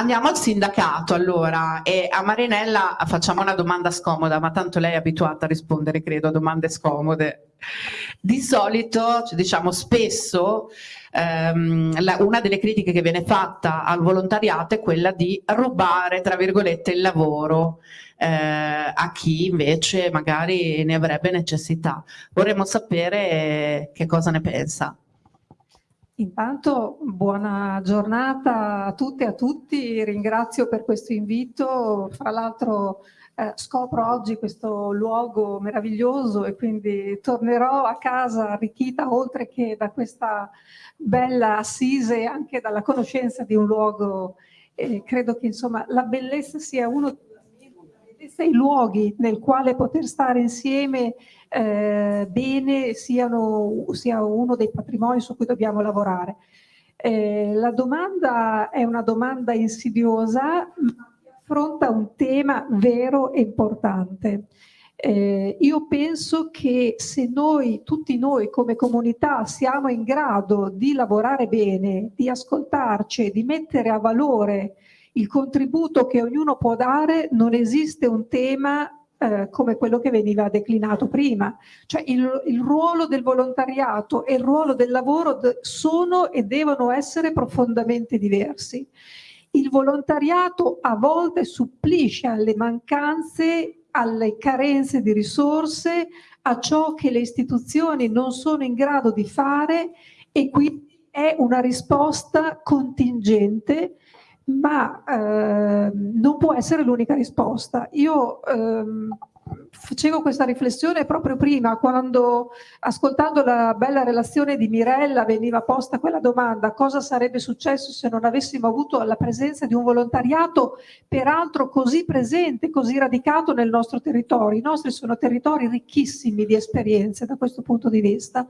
Andiamo al sindacato allora e a Marinella facciamo una domanda scomoda, ma tanto lei è abituata a rispondere, credo, a domande scomode. Di solito, diciamo spesso, ehm, la, una delle critiche che viene fatta al volontariato è quella di rubare, tra virgolette, il lavoro eh, a chi invece magari ne avrebbe necessità. Vorremmo sapere che cosa ne pensa. Intanto buona giornata a tutte e a tutti, ringrazio per questo invito, fra l'altro eh, scopro oggi questo luogo meraviglioso e quindi tornerò a casa arricchita oltre che da questa bella assise anche dalla conoscenza di un luogo, eh, credo che insomma la bellezza sia uno dei luoghi nel quale poter stare insieme eh, bene siano, sia uno dei patrimoni su cui dobbiamo lavorare. Eh, la domanda è una domanda insidiosa, ma affronta un tema vero e importante. Eh, io penso che se noi, tutti noi come comunità, siamo in grado di lavorare bene, di ascoltarci, di mettere a valore il contributo che ognuno può dare, non esiste un tema eh, come quello che veniva declinato prima. Cioè il, il, ruolo del volontariato e il ruolo del lavoro sono e devono essere profondamente diversi. Il volontariato a volte supplisce alle mancanze, alle carenze di risorse, a ciò che le istituzioni non sono in grado di fare e quindi è una risposta contingente ma eh, non può essere l'unica risposta. Io ehm, facevo questa riflessione proprio prima, quando ascoltando la bella relazione di Mirella veniva posta quella domanda, cosa sarebbe successo se non avessimo avuto la presenza di un volontariato peraltro così presente, così radicato nel nostro territorio. I nostri sono territori ricchissimi di esperienze da questo punto di vista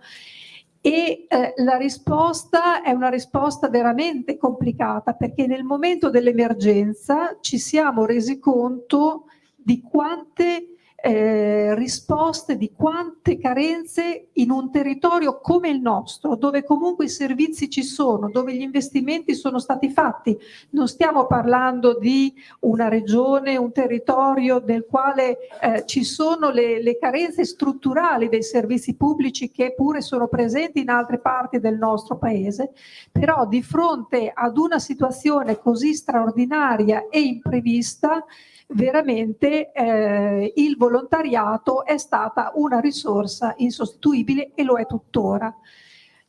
e eh, la risposta è una risposta veramente complicata perché nel momento dell'emergenza ci siamo resi conto di quante eh, risposte di quante carenze in un territorio come il nostro, dove comunque i servizi ci sono, dove gli investimenti sono stati fatti. Non stiamo parlando di una regione, un territorio nel quale eh, ci sono le, le carenze strutturali dei servizi pubblici che pure sono presenti in altre parti del nostro paese, però di fronte ad una situazione così straordinaria e imprevista, veramente eh, il volontariato è stata una risorsa insostituibile e lo è tuttora.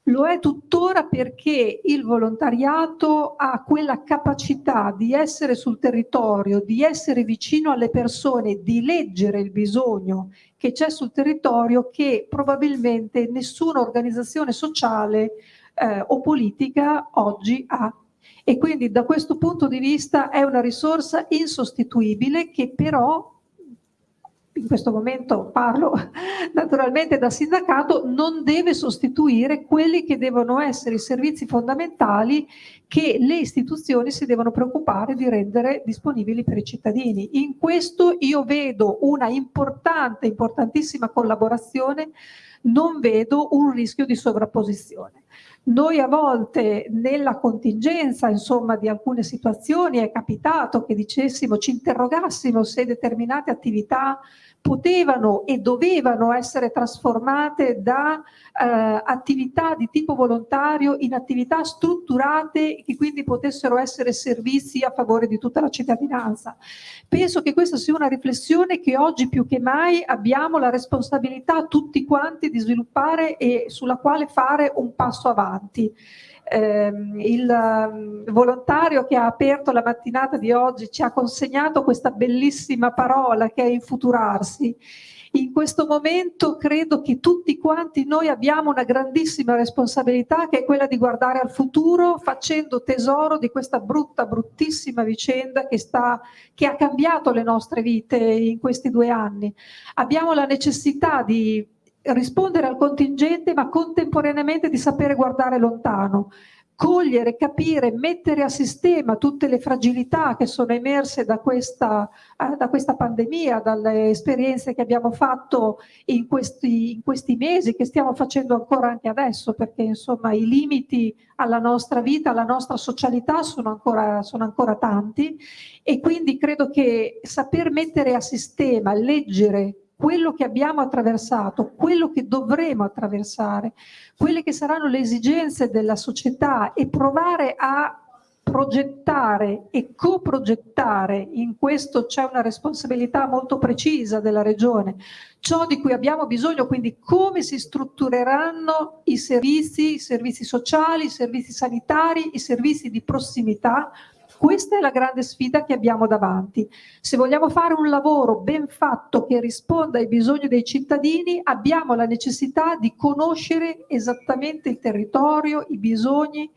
Lo è tuttora perché il volontariato ha quella capacità di essere sul territorio, di essere vicino alle persone, di leggere il bisogno che c'è sul territorio che probabilmente nessuna organizzazione sociale eh, o politica oggi ha e quindi da questo punto di vista è una risorsa insostituibile che però in questo momento parlo naturalmente da sindacato, non deve sostituire quelli che devono essere i servizi fondamentali che le istituzioni si devono preoccupare di rendere disponibili per i cittadini. In questo io vedo una importante, importantissima collaborazione, non vedo un rischio di sovrapposizione. Noi a volte nella contingenza insomma, di alcune situazioni è capitato che dicessimo, ci interrogassimo se determinate attività potevano e dovevano essere trasformate da eh, attività di tipo volontario in attività strutturate che quindi potessero essere servizi a favore di tutta la cittadinanza. Penso che questa sia una riflessione che oggi più che mai abbiamo la responsabilità tutti quanti di sviluppare e sulla quale fare un passo avanti il um, volontario che ha aperto la mattinata di oggi ci ha consegnato questa bellissima parola che è infuturarsi. In questo momento credo che tutti quanti noi abbiamo una grandissima responsabilità che è quella di guardare al futuro facendo tesoro di questa brutta, bruttissima vicenda che, sta, che ha cambiato le nostre vite in questi due anni. Abbiamo la necessità di rispondere al contingente ma contemporaneamente di sapere guardare lontano. cogliere, capire, mettere a sistema tutte le fragilità che sono emerse da questa, eh, da questa pandemia, dalle esperienze che abbiamo fatto in questi, in questi, mesi, che stiamo facendo ancora anche adesso, perché insomma i limiti alla nostra vita, alla nostra socialità sono ancora, sono ancora tanti e quindi credo che saper mettere a sistema, leggere, quello che abbiamo attraversato, quello che dovremo attraversare, quelle che saranno le esigenze della società e provare a progettare e coprogettare, in questo c'è una responsabilità molto precisa della Regione, ciò di cui abbiamo bisogno, quindi come si struttureranno i servizi, i servizi sociali, i servizi sanitari, i servizi di prossimità, questa è la grande sfida che abbiamo davanti. Se vogliamo fare un lavoro ben fatto che risponda ai bisogni dei cittadini, abbiamo la necessità di conoscere esattamente il territorio, i bisogni,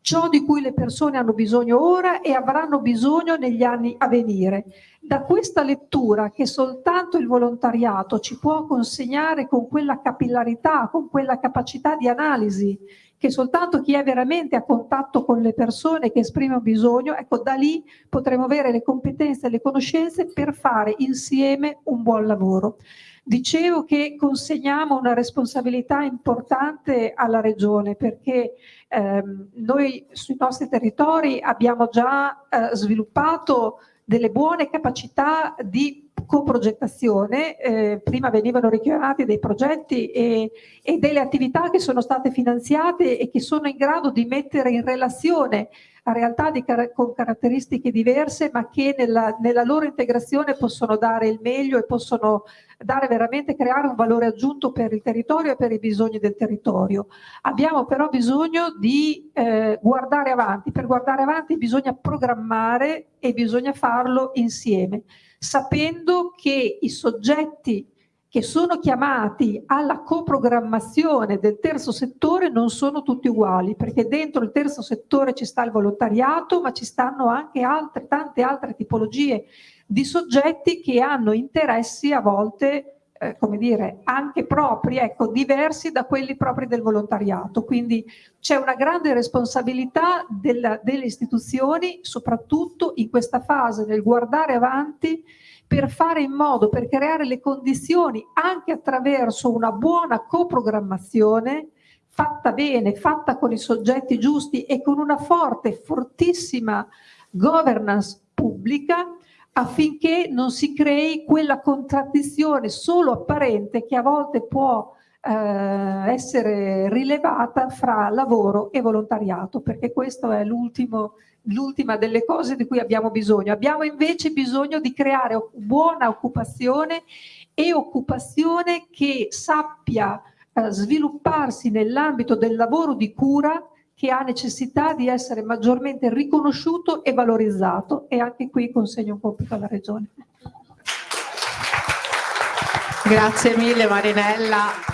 ciò di cui le persone hanno bisogno ora e avranno bisogno negli anni a venire. Da questa lettura che soltanto il volontariato ci può consegnare con quella capillarità, con quella capacità di analisi che soltanto chi è veramente a contatto con le persone che esprime un bisogno, ecco da lì potremo avere le competenze e le conoscenze per fare insieme un buon lavoro. Dicevo che consegniamo una responsabilità importante alla Regione perché ehm, noi sui nostri territori abbiamo già eh, sviluppato delle buone capacità di coprogettazione, eh, prima venivano richiamati dei progetti e, e, delle attività che sono state finanziate e che sono in grado di mettere in relazione a realtà car con caratteristiche diverse ma che nella, nella, loro integrazione possono dare il meglio e possono dare veramente, creare un valore aggiunto per il territorio e per i bisogni del territorio. Abbiamo però bisogno di eh, guardare avanti, per guardare avanti bisogna programmare e bisogna farlo insieme sapendo che i soggetti che sono chiamati alla coprogrammazione del terzo settore non sono tutti uguali, perché dentro il terzo settore ci sta il volontariato, ma ci stanno anche altre, tante altre tipologie di soggetti che hanno interessi a volte eh, come dire, anche propri, ecco, diversi da quelli propri del volontariato. Quindi c'è una grande responsabilità della, delle istituzioni, soprattutto in questa fase nel guardare avanti per fare in modo, per creare le condizioni anche attraverso una buona coprogrammazione fatta bene, fatta con i soggetti giusti e con una forte, fortissima governance pubblica affinché non si crei quella contraddizione solo apparente che a volte può eh, essere rilevata fra lavoro e volontariato, perché questo è l'ultima delle cose di cui abbiamo bisogno. Abbiamo invece bisogno di creare buona occupazione e occupazione che sappia eh, svilupparsi nell'ambito del lavoro di cura che ha necessità di essere maggiormente riconosciuto e valorizzato e anche qui consegno un compito alla Regione. Grazie mille Marinella.